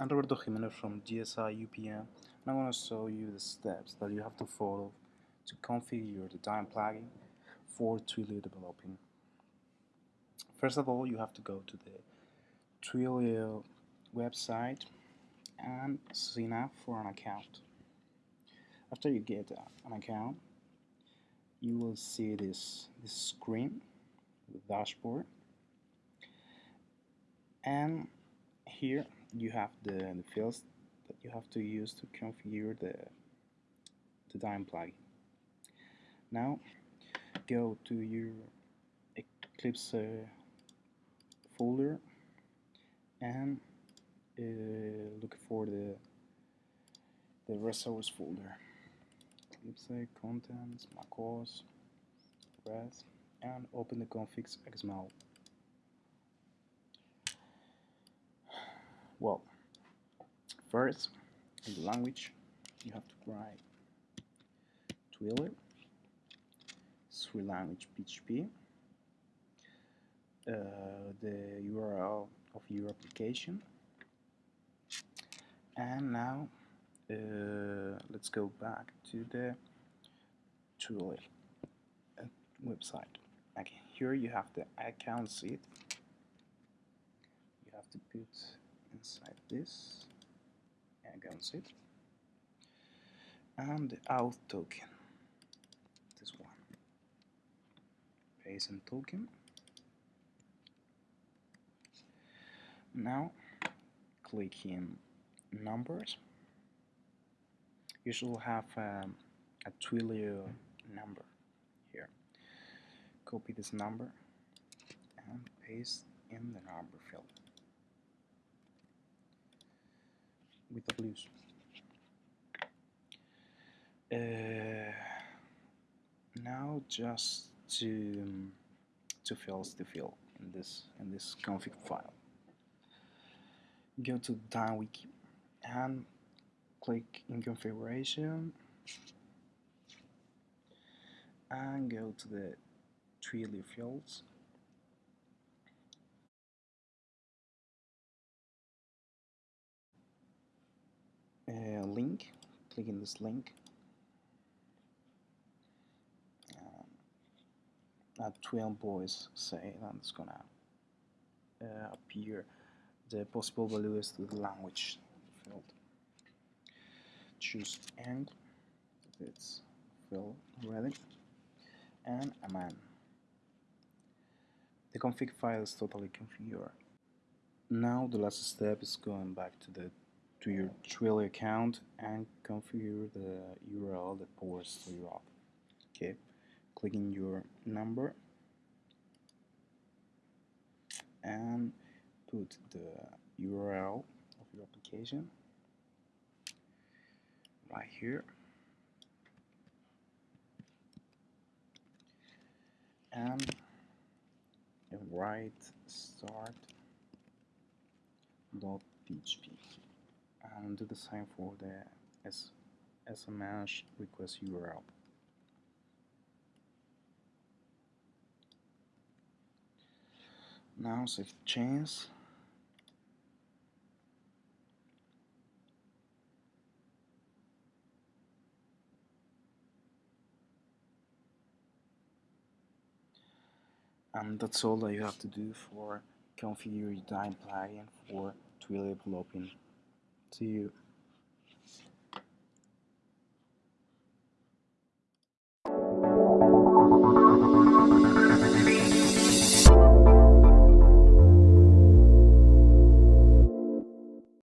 I'm Roberto Jimenez from GSI UPM and I'm going to show you the steps that you have to follow to configure the Dyn plugin for Twilio developing. First of all, you have to go to the Twilio website and sign up for an account. After you get an account, you will see this, this screen, the dashboard, and here you have the, the fields that you have to use to configure the, the Dyn plugin. Now go to your Eclipse uh, folder and uh, look for the the resource folder. Eclipse contents, macOS, REST, and open the configs Well, first, in the language, you have to write Twilio, Sri language PHP, uh, the URL of your application, and now uh, let's go back to the Twilio uh, website. Okay, here you have the account SID. You have to put inside this. Against it and the auth token. This one. Paste and token. Now click in numbers. You should have um, a Twilio number here. Copy this number and paste in the number field with the blues. Uh, now just to to fill the field in this in this config file. Go to DynWiki and click in configuration and go to the Twilio fields uh, link click in this link. Um, 12 boys say that it's gonna uh, appear the possible values to the language field. Choose end it's filled already and a man. The config file is totally configured. Now the last step is going back to the to your Twilio account and configure the URL that ports to your app. Okay, clicking your number. And put the URL of your application right here. And write start dot php and do the same for the S SMS request URL. Now save change. And that's all that you have to do for configure your Dyn plugin for Twilio developing See you.